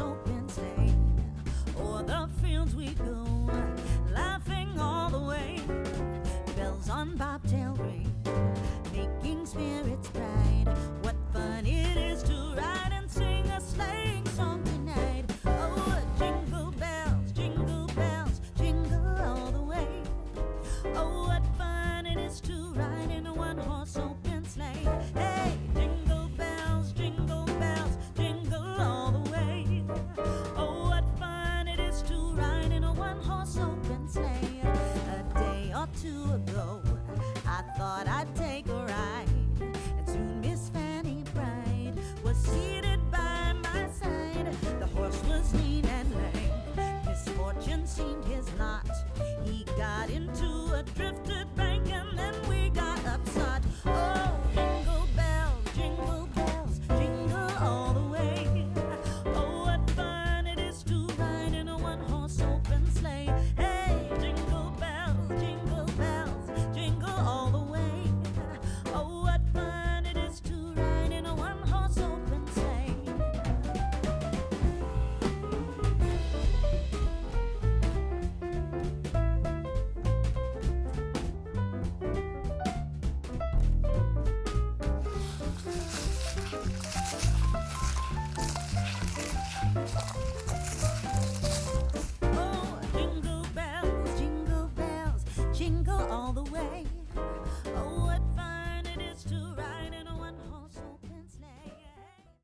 open oh, the fields we go, laughing all the way. Bells on bobtail ring, making spirits bright. I thought I'd take 了。